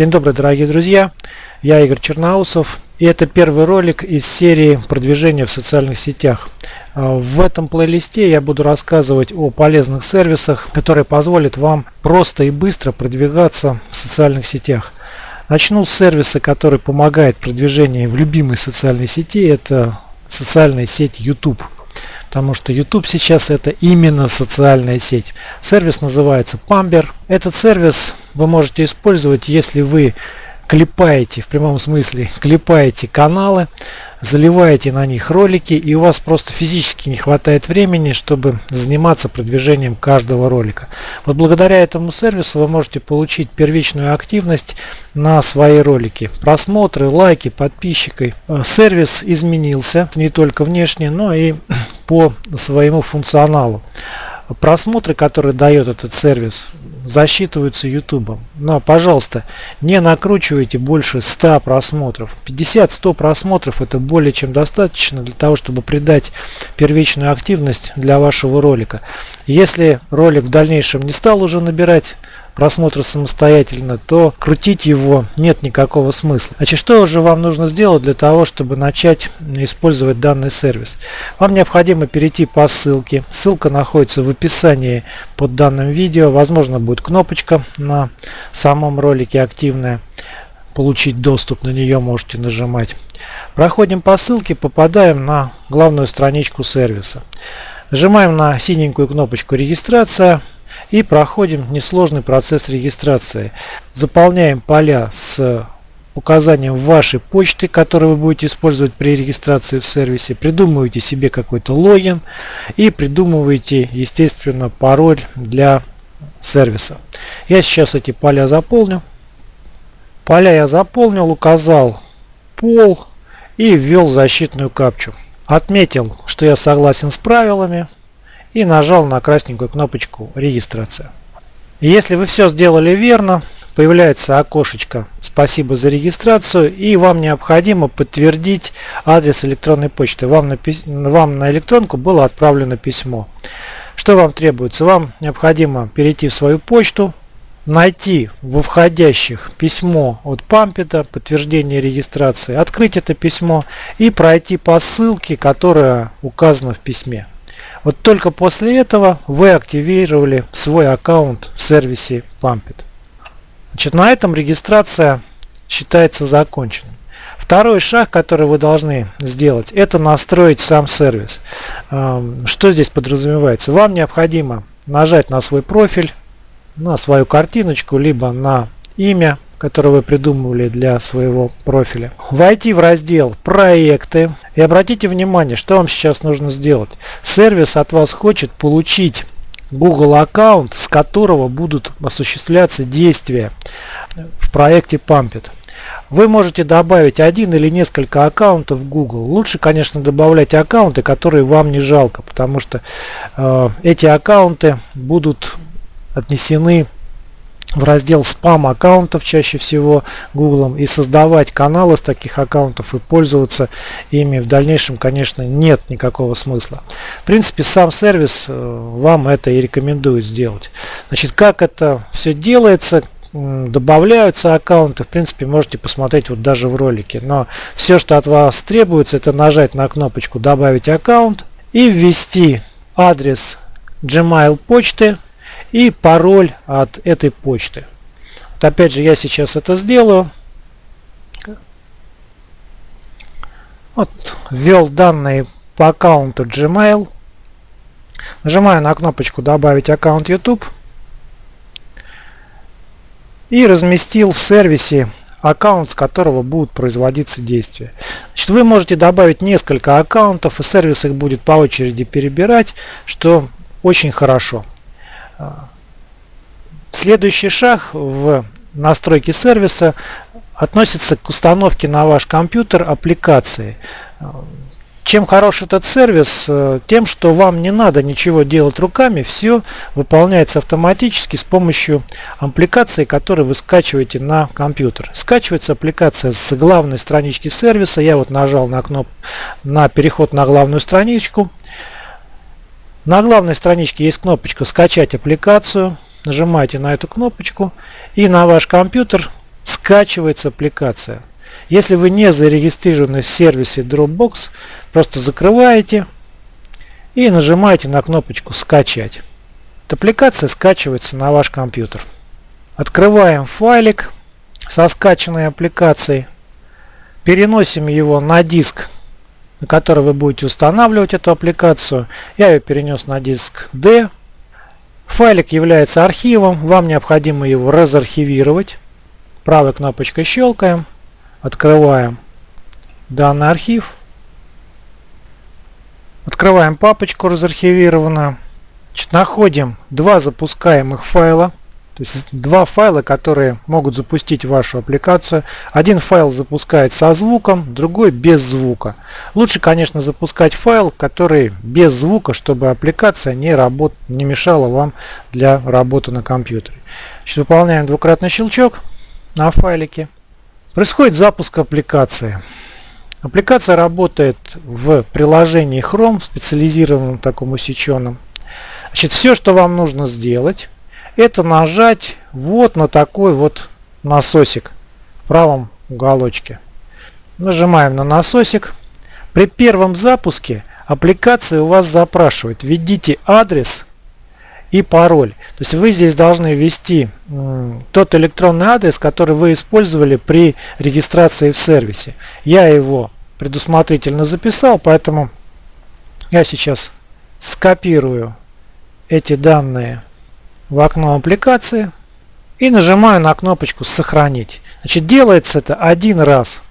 День добрый, дорогие друзья! Я Игорь Черноусов. И это первый ролик из серии продвижения в социальных сетях. А, в этом плейлисте я буду рассказывать о полезных сервисах, которые позволят вам просто и быстро продвигаться в социальных сетях. Начну с сервиса, который помогает продвижению в любимой социальной сети. Это социальная сеть YouTube потому что YouTube сейчас это именно социальная сеть. Сервис называется Pamber. Этот сервис вы можете использовать, если вы клепаете, в прямом смысле, клепаете каналы, заливаете на них ролики, и у вас просто физически не хватает времени, чтобы заниматься продвижением каждого ролика. Вот благодаря этому сервису вы можете получить первичную активность на свои ролики. Просмотры, лайки, подписчики. Э, сервис изменился не только внешне, но и по своему функционалу. Просмотры, которые дает этот сервис, засчитываются YouTube. Но, пожалуйста, не накручивайте больше 100 просмотров. 50-100 просмотров это более чем достаточно для того, чтобы придать первичную активность для вашего ролика. Если ролик в дальнейшем не стал уже набирать просмотра самостоятельно, то крутить его нет никакого смысла. Значит, что же вам нужно сделать для того, чтобы начать использовать данный сервис? Вам необходимо перейти по ссылке. Ссылка находится в описании под данным видео. Возможно будет кнопочка на самом ролике активная. Получить доступ на нее можете нажимать. Проходим по ссылке, попадаем на главную страничку сервиса. Нажимаем на синенькую кнопочку регистрация и проходим несложный процесс регистрации. Заполняем поля с указанием вашей почты, которую вы будете использовать при регистрации в сервисе. Придумываете себе какой-то логин и придумываете, естественно, пароль для сервиса. Я сейчас эти поля заполню. Поля я заполнил, указал пол и ввел защитную капчу. Отметил, что я согласен с правилами и нажал на красненькую кнопочку регистрация. Если вы все сделали верно, появляется окошечко «Спасибо за регистрацию» и вам необходимо подтвердить адрес электронной почты. Вам на, вам на электронку было отправлено письмо. Что вам требуется? Вам необходимо перейти в свою почту, найти во входящих письмо от Пампета, подтверждение регистрации, открыть это письмо и пройти по ссылке, которая указана в письме. Вот только после этого вы активировали свой аккаунт в сервисе Pumpit. Значит, на этом регистрация считается законченной. Второй шаг, который вы должны сделать, это настроить сам сервис. Что здесь подразумевается? Вам необходимо нажать на свой профиль, на свою картиночку, либо на имя который вы придумывали для своего профиля. Войти в раздел «Проекты» и обратите внимание, что вам сейчас нужно сделать. Сервис от вас хочет получить Google аккаунт, с которого будут осуществляться действия в проекте Pumpit. Вы можете добавить один или несколько аккаунтов Google. Лучше, конечно, добавлять аккаунты, которые вам не жалко, потому что э, эти аккаунты будут отнесены в раздел спам аккаунтов чаще всего Google и создавать каналы с таких аккаунтов и пользоваться ими в дальнейшем конечно нет никакого смысла. В принципе сам сервис э, вам это и рекомендует сделать. Значит как это все делается добавляются аккаунты в принципе можете посмотреть вот даже в ролике но все что от вас требуется это нажать на кнопочку добавить аккаунт и ввести адрес gmail почты и пароль от этой почты. Вот опять же я сейчас это сделаю. Вот, ввел данные по аккаунту Gmail. Нажимаю на кнопочку «Добавить аккаунт YouTube» и разместил в сервисе аккаунт, с которого будут производиться действия. Значит, вы можете добавить несколько аккаунтов, и сервис их будет по очереди перебирать, что очень хорошо. Следующий шаг в настройке сервиса относится к установке на ваш компьютер аппликации. Чем хорош этот сервис? Тем, что вам не надо ничего делать руками, все выполняется автоматически с помощью аппликации, которую вы скачиваете на компьютер. Скачивается аппликация с главной странички сервиса. Я вот нажал на кнопку на переход на главную страничку. На главной страничке есть кнопочка «Скачать аппликацию». Нажимаете на эту кнопочку и на ваш компьютер скачивается аппликация. Если вы не зарегистрированы в сервисе Dropbox, просто закрываете и нажимаете на кнопочку «Скачать». Аппликация скачивается на ваш компьютер. Открываем файлик со скачанной аппликацией. Переносим его на диск, на который вы будете устанавливать эту аппликацию. Я ее перенес на диск D. Файлик является архивом. Вам необходимо его разархивировать. Правой кнопочкой щелкаем. Открываем данный архив. Открываем папочку разархивированную. Находим два запускаемых файла. То есть два файла, которые могут запустить вашу аппликацию. Один файл запускает со звуком, другой без звука. Лучше, конечно, запускать файл, который без звука, чтобы аппликация не, работ... не мешала вам для работы на компьютере. Значит, выполняем двукратный щелчок на файлике. Происходит запуск аппликации. Аппликация работает в приложении Chrome, специализированном таком усеченном. Значит, все, что вам нужно сделать, это нажать вот на такой вот насосик в правом уголочке. Нажимаем на насосик. При первом запуске аппликация у вас запрашивает, введите адрес и пароль. То есть вы здесь должны ввести тот электронный адрес, который вы использовали при регистрации в сервисе. Я его предусмотрительно записал, поэтому я сейчас скопирую эти данные в окно аппликации и нажимаю на кнопочку «Сохранить». Значит, делается это один раз.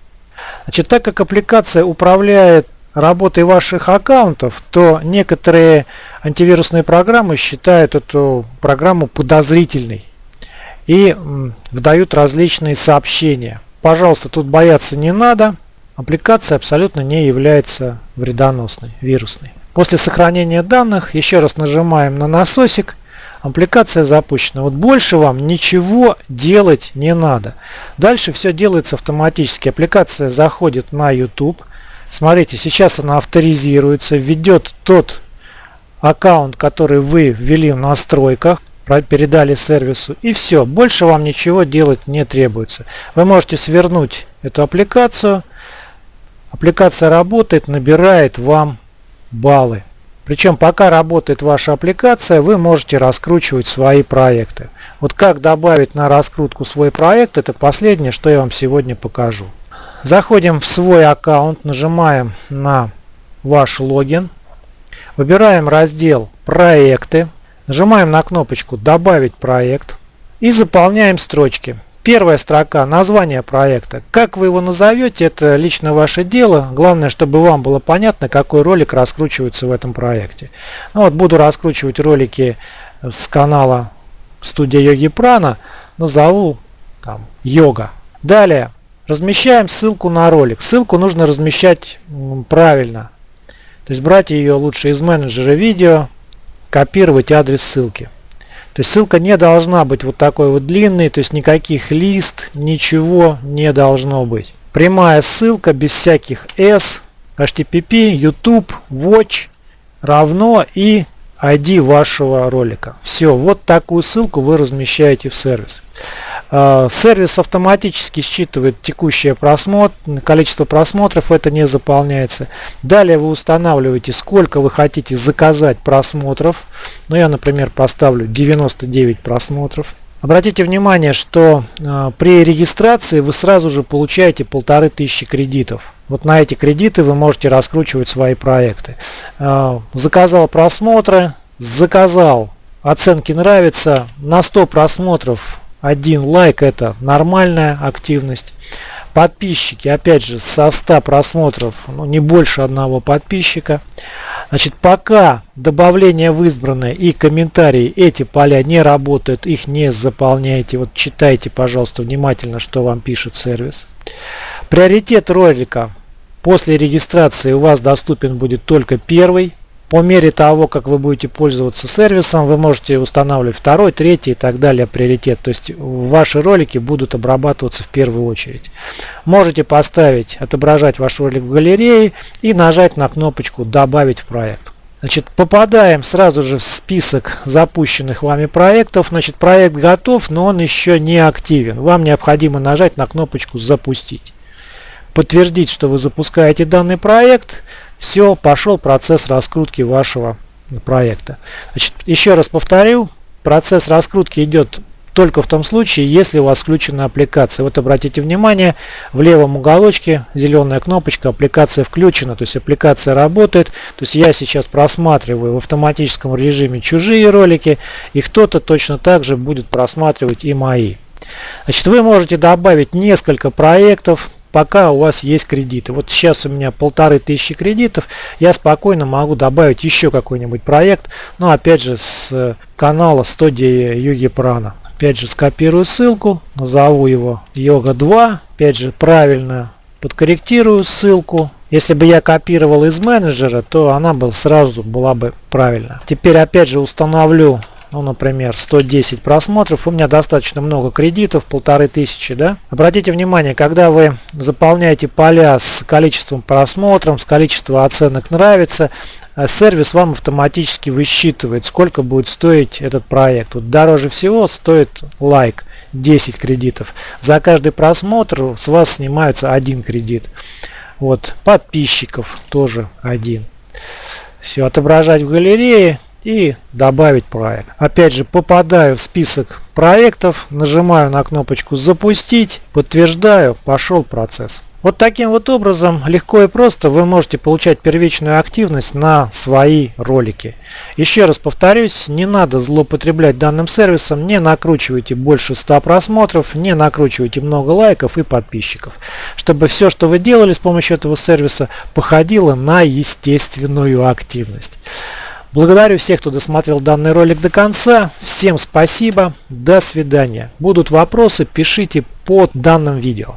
Значит, так как аппликация управляет работой ваших аккаунтов, то некоторые антивирусные программы считают эту программу подозрительной и выдают различные сообщения. Пожалуйста, тут бояться не надо. Аппликация абсолютно не является вредоносной, вирусной. После сохранения данных еще раз нажимаем на насосик. Аппликация запущена. Вот больше вам ничего делать не надо. Дальше все делается автоматически. Аппликация заходит на YouTube. Смотрите, сейчас она авторизируется, введет тот аккаунт, который вы ввели в настройках, передали сервису и все. Больше вам ничего делать не требуется. Вы можете свернуть эту аппликацию. Аппликация работает, набирает вам баллы. Причем пока работает ваша аппликация, вы можете раскручивать свои проекты. Вот как добавить на раскрутку свой проект, это последнее, что я вам сегодня покажу. Заходим в свой аккаунт, нажимаем на ваш логин, выбираем раздел «Проекты», нажимаем на кнопочку «Добавить проект» и заполняем строчки. Первая строка – название проекта. Как вы его назовете, это лично ваше дело. Главное, чтобы вам было понятно, какой ролик раскручивается в этом проекте. Ну, вот буду раскручивать ролики с канала студия Йоги Прана. Назову там йога. Далее размещаем ссылку на ролик. Ссылку нужно размещать правильно. То есть брать ее лучше из менеджера видео, копировать адрес ссылки. То есть ссылка не должна быть вот такой вот длинной, то есть никаких лист, ничего не должно быть. Прямая ссылка без всяких S, HTTP, YouTube, Watch равно и ID вашего ролика. Все, вот такую ссылку вы размещаете в сервис. А, сервис автоматически считывает текущее просмотр, количество просмотров, это не заполняется. Далее вы устанавливаете, сколько вы хотите заказать просмотров. Ну, я, например, поставлю 99 просмотров. Обратите внимание, что э, при регистрации вы сразу же получаете полторы тысячи кредитов. Вот на эти кредиты вы можете раскручивать свои проекты. Э, заказал просмотры, заказал оценки нравится, на 100 просмотров один лайк это нормальная активность. Подписчики, опять же, со 100 просмотров, ну, не больше одного подписчика. Значит, пока добавление в избранное и комментарии, эти поля не работают, их не заполняйте. Вот читайте, пожалуйста, внимательно, что вам пишет сервис. Приоритет ролика после регистрации у вас доступен будет только первый. По мере того, как вы будете пользоваться сервисом, вы можете устанавливать второй, третий и так далее приоритет. То есть ваши ролики будут обрабатываться в первую очередь. Можете поставить, отображать ваш ролик в галерее и нажать на кнопочку «Добавить в проект». Значит, попадаем сразу же в список запущенных вами проектов. Значит, проект готов, но он еще не активен. Вам необходимо нажать на кнопочку «Запустить». Подтвердить, что вы запускаете данный проект. Все, пошел процесс раскрутки вашего проекта. Значит, еще раз повторю, процесс раскрутки идет только в том случае, если у вас включена аппликация. Вот обратите внимание, в левом уголочке зеленая кнопочка «Аппликация включена», то есть аппликация работает. То есть я сейчас просматриваю в автоматическом режиме чужие ролики, и кто-то точно так же будет просматривать и мои. Значит, вы можете добавить несколько проектов, пока у вас есть кредиты. Вот сейчас у меня полторы тысячи кредитов, я спокойно могу добавить еще какой-нибудь проект, но опять же с канала студии Юги Прана. Опять же скопирую ссылку, назову его йога 2, опять же правильно подкорректирую ссылку. Если бы я копировал из менеджера, то она бы сразу была бы правильно. Теперь опять же установлю ну, например, 110 просмотров, у меня достаточно много кредитов, полторы тысячи, да. Обратите внимание, когда вы заполняете поля с количеством просмотров, с количеством оценок нравится, э, сервис вам автоматически высчитывает, сколько будет стоить этот проект. Вот дороже всего стоит лайк, 10 кредитов. За каждый просмотр с вас снимается один кредит. Вот, подписчиков тоже один. Все, отображать в галерее и добавить проект. Опять же попадаю в список проектов, нажимаю на кнопочку запустить, подтверждаю, пошел процесс. Вот таким вот образом легко и просто вы можете получать первичную активность на свои ролики. Еще раз повторюсь, не надо злоупотреблять данным сервисом, не накручивайте больше 100 просмотров, не накручивайте много лайков и подписчиков, чтобы все, что вы делали с помощью этого сервиса, походило на естественную активность. Благодарю всех, кто досмотрел данный ролик до конца. Всем спасибо. До свидания. Будут вопросы, пишите под данным видео.